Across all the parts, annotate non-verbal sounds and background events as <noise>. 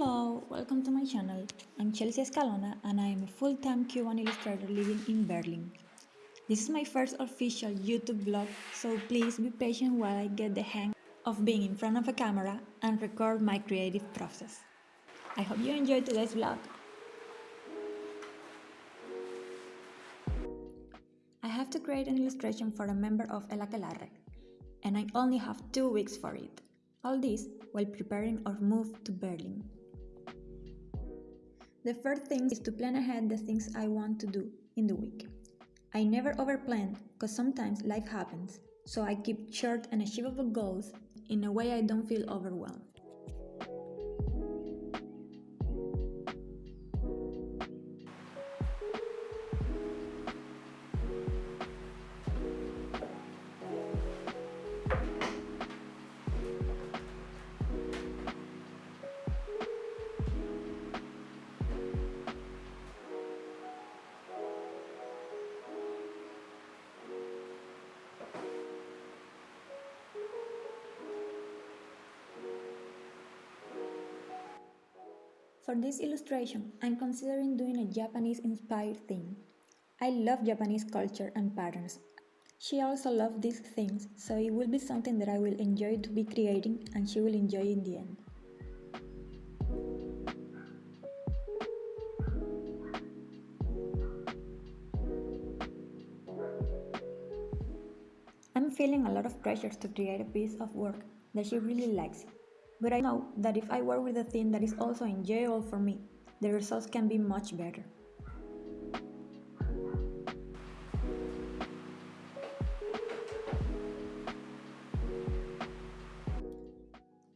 Hello, welcome to my channel. I'm Chelsea Escalona and I am a full-time Cuban illustrator living in Berlin. This is my first official YouTube vlog, so please be patient while I get the hang of being in front of a camera and record my creative process. I hope you enjoy today's vlog. I have to create an illustration for a member of El Aquelarre, and I only have two weeks for it. All this while preparing our move to Berlin. The first thing is to plan ahead the things I want to do in the week. I never overplan because sometimes life happens, so I keep short and achievable goals in a way I don't feel overwhelmed. For this illustration, I'm considering doing a Japanese-inspired theme. I love Japanese culture and patterns. She also loves these things, so it will be something that I will enjoy to be creating and she will enjoy in the end. I'm feeling a lot of pressure to create a piece of work that she really likes, but I know that if I work with a theme that is also enjoyable for me, the results can be much better.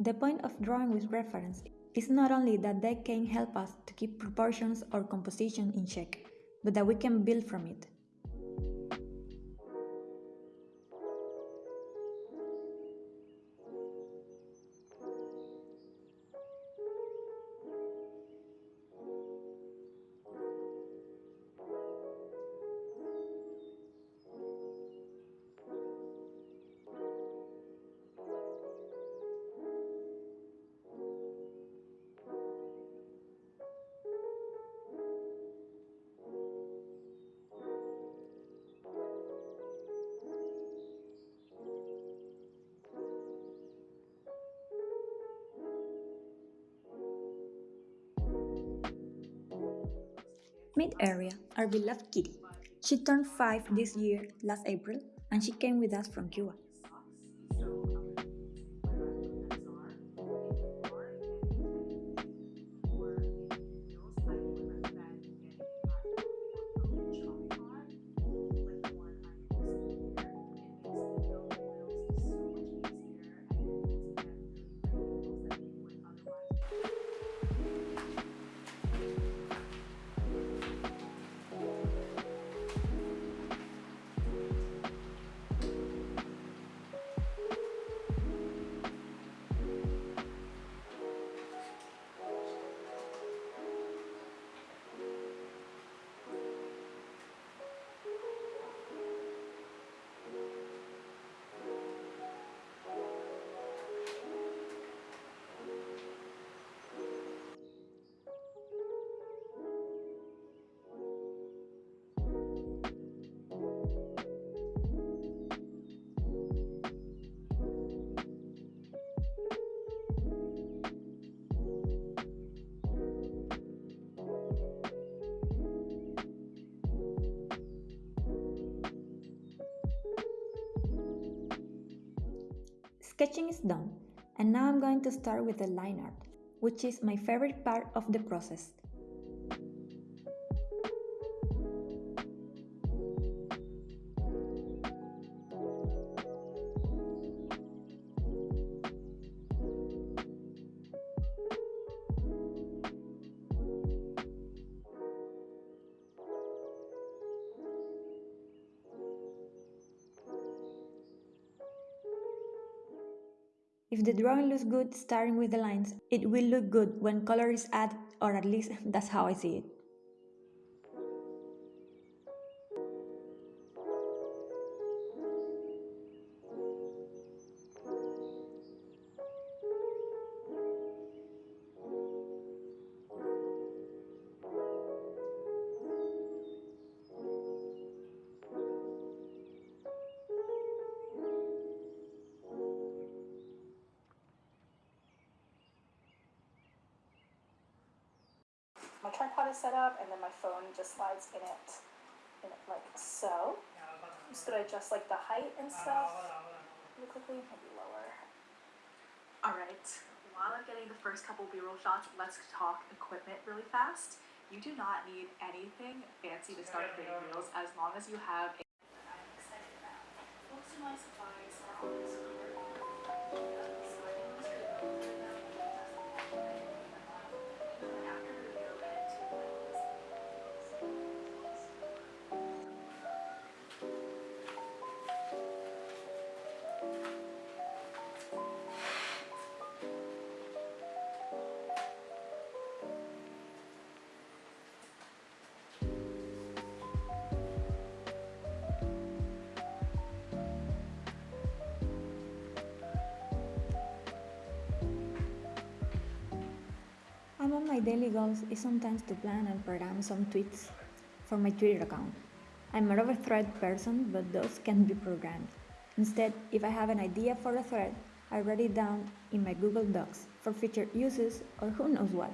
The point of drawing with reference is not only that they can help us to keep proportions or composition in check, but that we can build from it. Mid Arya, our beloved kitty. She turned 5 this year, last April, and she came with us from Cuba. Sketching is done, and now I'm going to start with the line art, which is my favorite part of the process. If the drawing looks good starting with the lines, it will look good when color is added or at least <laughs> that's how I see it. Set up, and then my phone just slides in it, in it like so. I'm just gonna adjust like the height and stuff really quickly, maybe lower. All right, while I'm getting the first couple B-roll shots, let's talk equipment really fast. You do not need anything fancy to start creating reels as long as you have daily goals is sometimes to plan and program some tweets for my Twitter account. I'm a thread person, but those can be programmed. Instead, if I have an idea for a thread, I write it down in my Google Docs for future uses or who knows what.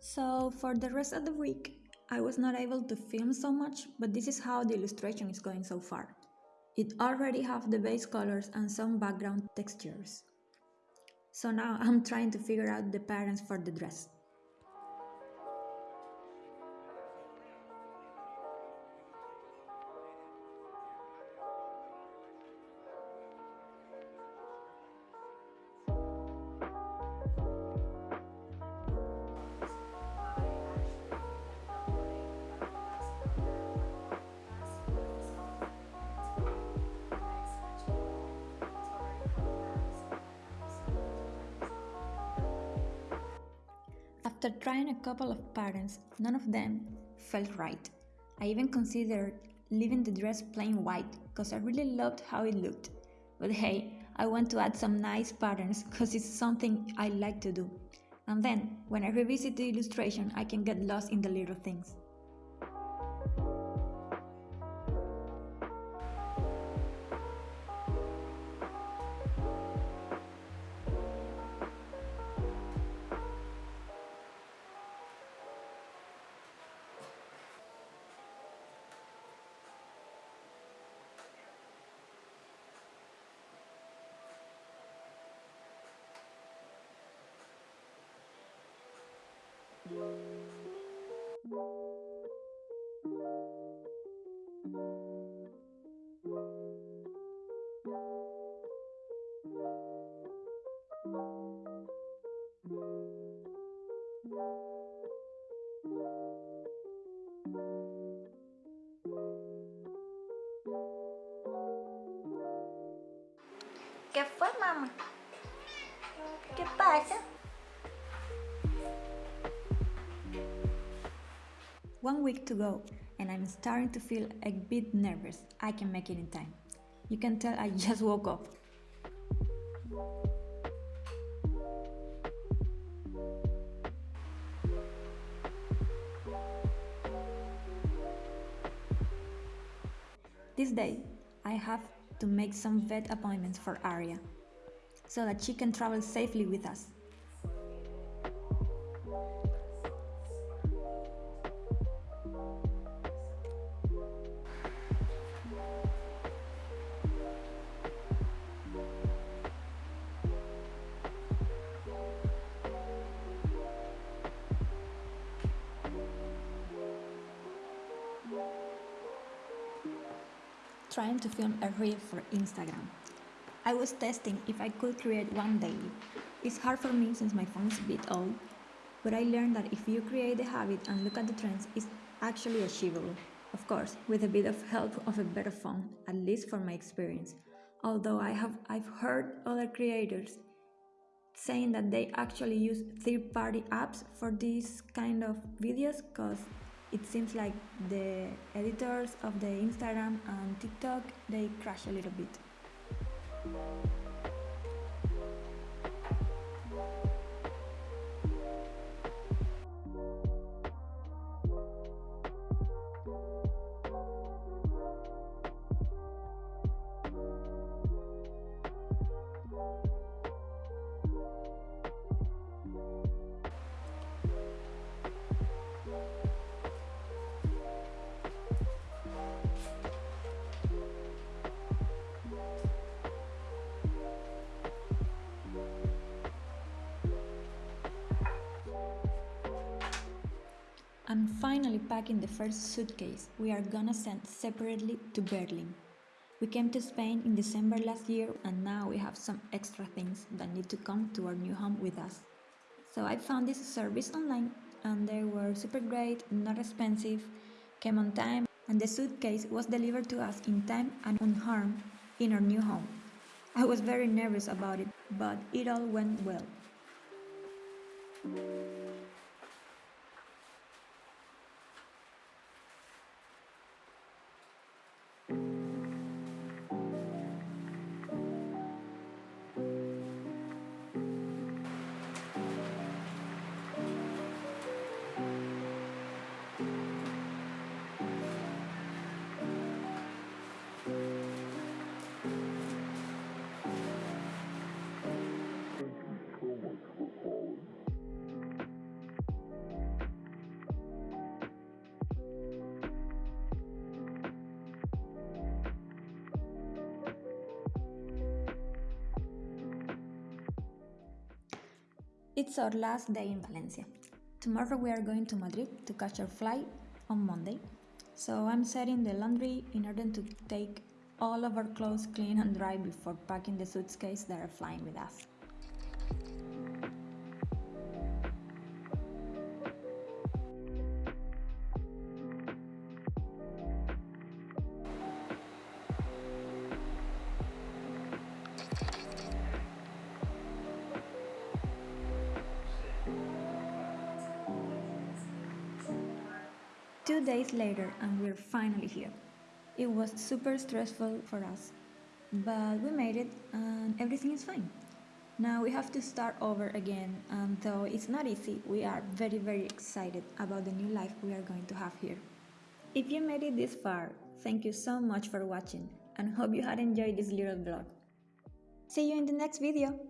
So, for the rest of the week, I was not able to film so much, but this is how the illustration is going so far. It already have the base colors and some background textures. So now I'm trying to figure out the patterns for the dress. After trying a couple of patterns, none of them felt right. I even considered leaving the dress plain white because I really loved how it looked. But hey, I want to add some nice patterns because it's something I like to do. And then, when I revisit the illustration, I can get lost in the little things. ¿Qué fue, mamá? ¿Qué pasa? One week to go, and I'm starting to feel a bit nervous. I can make it in time. You can tell I <laughs> just woke up. This day, I have to make some vet appointments for Arya so that she can travel safely with us. To film a reel for Instagram. I was testing if I could create one daily. It's hard for me since my phone is a bit old, but I learned that if you create the habit and look at the trends, it's actually achievable. Of course, with a bit of help of a better phone, at least for my experience. Although I have I've heard other creators saying that they actually use third-party apps for these kind of videos because it seems like the editors of the Instagram and TikTok they crash a little bit. Finally packing the first suitcase we are gonna send separately to Berlin. We came to Spain in December last year and now we have some extra things that need to come to our new home with us. So I found this service online and they were super great, not expensive, came on time, and the suitcase was delivered to us in time and unharmed in our new home. I was very nervous about it, but it all went well. It's our last day in Valencia. Tomorrow we are going to Madrid to catch our flight on Monday. So I'm setting the laundry in order to take all of our clothes clean and dry before packing the suitcase that are flying with us. Days later, and we're finally here. It was super stressful for us, but we made it and everything is fine. Now we have to start over again, and though it's not easy, we are very, very excited about the new life we are going to have here. If you made it this far, thank you so much for watching and hope you had enjoyed this little vlog. See you in the next video!